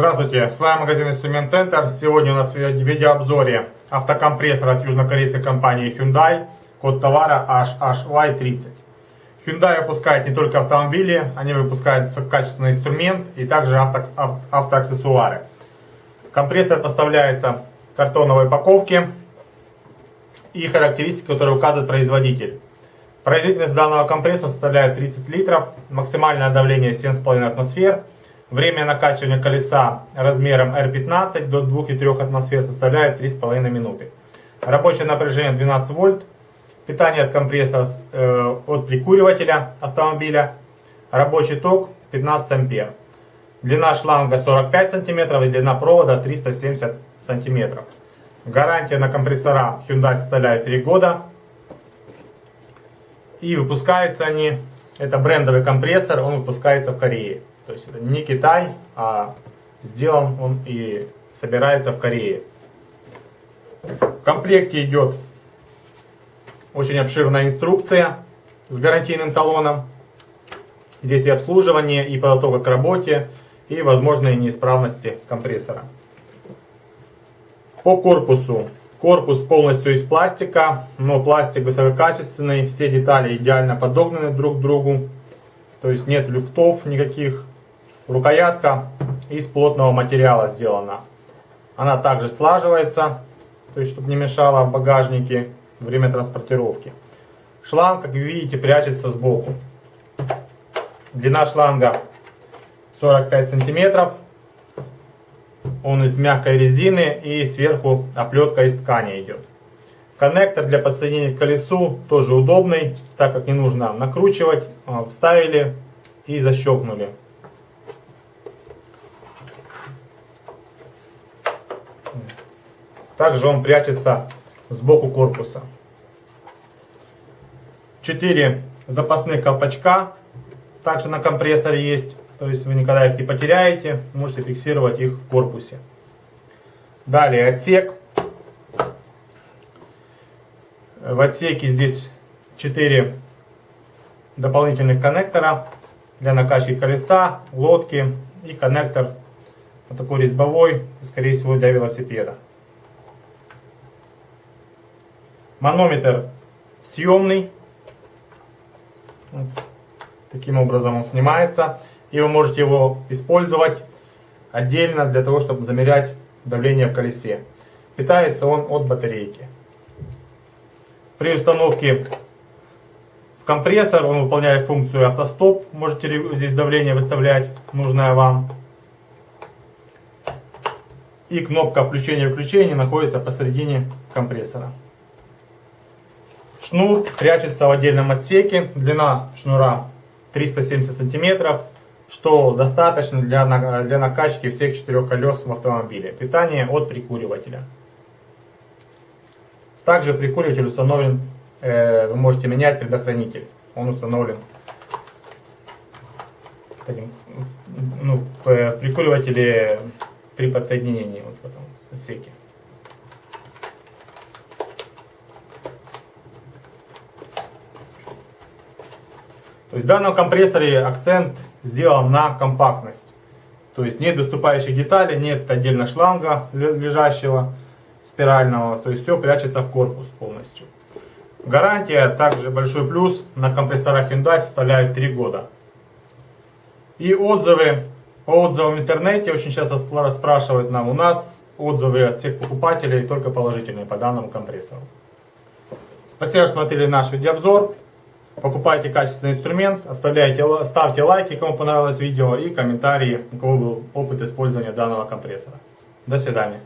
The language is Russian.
Здравствуйте, с вами магазин Инструмент Центр. Сегодня у нас в видеообзоре автокомпрессор от южнокорейской компании Hyundai. Код товара HHY30. Hyundai выпускает не только автомобили, они выпускают качественный инструмент и также авто, автоаксессуары. Компрессор поставляется в картоновой упаковке и характеристики, которые указывает производитель. Производительность данного компрессора составляет 30 литров, максимальное давление 7,5 атмосфер, Время накачивания колеса размером R15 до 2,3 атмосфер составляет 3,5 минуты. Рабочее напряжение 12 вольт. Питание от компрессора э, от прикуривателя автомобиля. Рабочий ток 15 ампер. Длина шланга 45 см и длина провода 370 см. Гарантия на компрессора Hyundai составляет 3 года. И выпускаются они, это брендовый компрессор, он выпускается в Корее. То есть это не Китай, а сделан он и собирается в Корее. В комплекте идет очень обширная инструкция с гарантийным талоном. Здесь и обслуживание, и подготовка к работе, и возможные неисправности компрессора. По корпусу. Корпус полностью из пластика, но пластик высококачественный, все детали идеально подогнаны друг к другу. То есть нет люфтов никаких. Рукоятка из плотного материала сделана. Она также слаживается, то есть чтобы не мешала в багажнике время транспортировки. Шланг, как видите, прячется сбоку. Длина шланга 45 сантиметров. Он из мягкой резины и сверху оплетка из ткани идет. Коннектор для подсоединения к колесу тоже удобный, так как не нужно накручивать. А, вставили и защелкнули. Также он прячется сбоку корпуса. Четыре запасных колпачка также на компрессоре есть. То есть вы никогда их не потеряете, можете фиксировать их в корпусе. Далее отсек. В отсеке здесь 4 дополнительных коннектора для накачки колеса, лодки и коннектор вот такой резьбовой, скорее всего для велосипеда. Манометр съемный. Вот. Таким образом он снимается. И вы можете его использовать отдельно для того, чтобы замерять давление в колесе. Питается он от батарейки. При установке в компрессор он выполняет функцию автостоп. Можете здесь давление выставлять, нужное вам. И кнопка включения-выключения находится посередине компрессора. Шнур прячется в отдельном отсеке. Длина шнура 370 сантиметров, что достаточно для, для накачки всех четырех колес в автомобиле. Питание от прикуривателя. Также прикуриватель установлен, э, вы можете менять предохранитель. Он установлен таким, ну, в прикуривателе при подсоединении вот в этом отсеке. То есть в данном компрессоре акцент сделан на компактность. То есть нет доступающих деталей, нет отдельно шланга лежащего спирального. То есть все прячется в корпус полностью. Гарантия, также большой плюс, на компрессорах Hyundai составляет 3 года. И отзывы, отзывам в интернете очень часто спрашивают нам, у нас отзывы от всех покупателей только положительные по данному компрессору. Спасибо, что смотрели наш видеообзор. Покупайте качественный инструмент, оставляйте, ставьте лайки, кому понравилось видео и комментарии, у кого был опыт использования данного компрессора. До свидания.